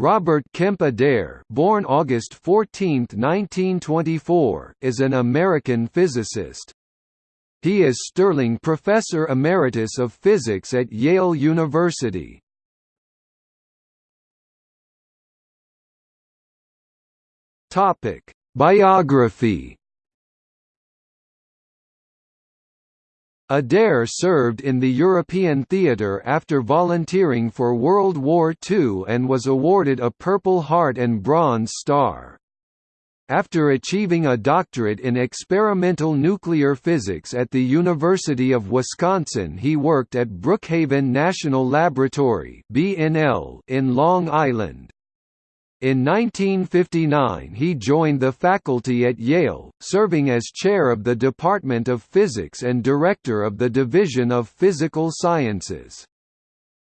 Robert Kemp Adair born August 14, 1924, is an American physicist. He is Sterling Professor Emeritus of Physics at Yale University. Biography Adair served in the European theatre after volunteering for World War II and was awarded a Purple Heart and Bronze Star. After achieving a doctorate in experimental nuclear physics at the University of Wisconsin he worked at Brookhaven National Laboratory in Long Island. In 1959 he joined the faculty at Yale, serving as chair of the Department of Physics and director of the Division of Physical Sciences.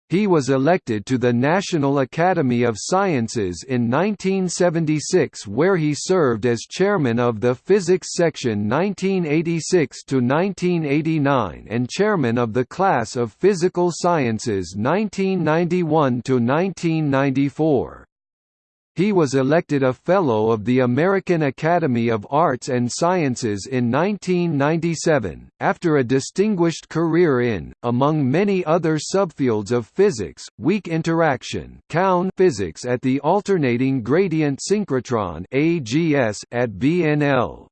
He was elected to the National Academy of Sciences in 1976 where he served as chairman of the Physics Section 1986–1989 and chairman of the class of Physical Sciences 1991–1994. He was elected a Fellow of the American Academy of Arts and Sciences in 1997, after a distinguished career in, among many other subfields of physics, weak interaction physics at the Alternating Gradient Synchrotron at BNL.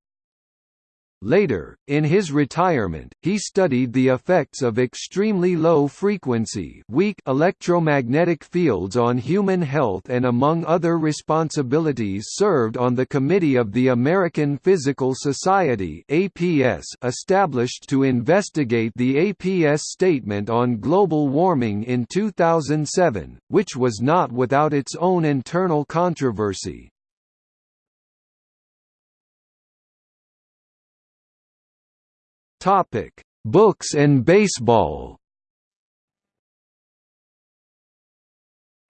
Later, in his retirement, he studied the effects of extremely low-frequency weak electromagnetic fields on human health and among other responsibilities served on the committee of the American Physical Society APS established to investigate the APS statement on global warming in 2007, which was not without its own internal controversy. Topic: Books and baseball.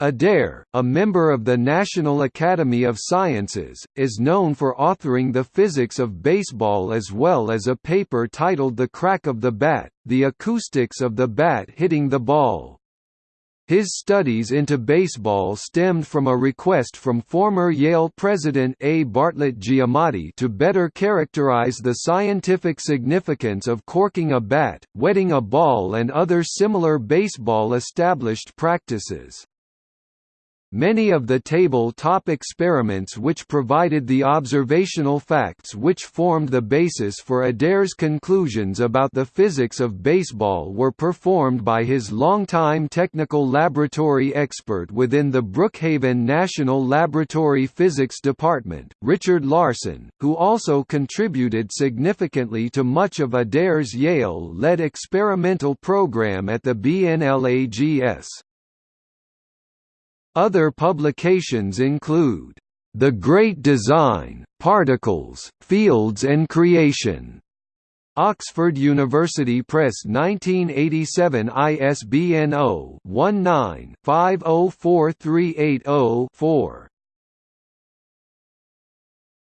Adair, a member of the National Academy of Sciences, is known for authoring the physics of baseball as well as a paper titled The Crack of the Bat, the acoustics of the bat hitting the ball. His studies into baseball stemmed from a request from former Yale president A. Bartlett Giamatti to better characterize the scientific significance of corking a bat, wetting a ball and other similar baseball established practices. Many of the table-top experiments which provided the observational facts which formed the basis for Adair's conclusions about the physics of baseball were performed by his longtime technical laboratory expert within the Brookhaven National Laboratory Physics Department, Richard Larson, who also contributed significantly to much of Adair's Yale-led experimental program at the BNLAGS. Other publications include, "...the Great Design, Particles, Fields and Creation", Oxford University Press 1987 ISBN 0-19-504380-4